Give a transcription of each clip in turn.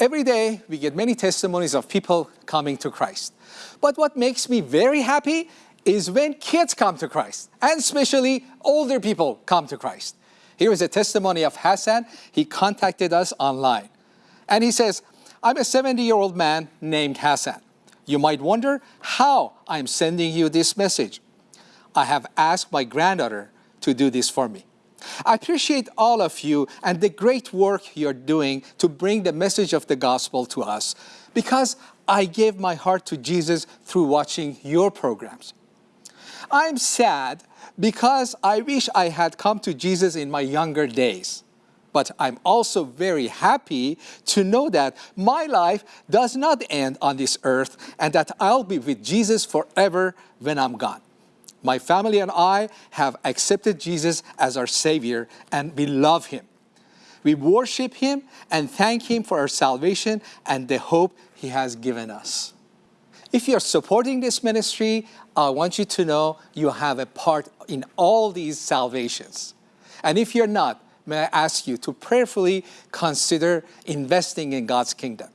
Every day we get many testimonies of people coming to Christ. But what makes me very happy is when kids come to Christ, and especially older people come to Christ. Here is a testimony of Hassan. He contacted us online. And he says, I'm a 70-year-old man named Hassan. You might wonder how I'm sending you this message. I have asked my granddaughter to do this for me. I appreciate all of you and the great work you're doing to bring the message of the gospel to us because I gave my heart to Jesus through watching your programs. I'm sad because I wish I had come to Jesus in my younger days. But I'm also very happy to know that my life does not end on this earth and that I'll be with Jesus forever when I'm gone. My family and I have accepted Jesus as our Savior and we love Him. We worship Him and thank Him for our salvation and the hope He has given us. If you're supporting this ministry, I want you to know you have a part in all these salvations. And if you're not, may I ask you to prayerfully consider investing in God's kingdom.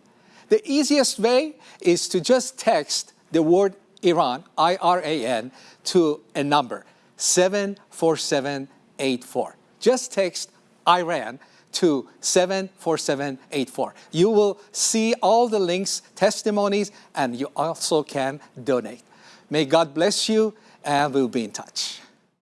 The easiest way is to just text the word Iran, I-R-A-N, to a number, 74784. Just text Iran to 74784. You will see all the links, testimonies, and you also can donate. May God bless you, and we'll be in touch.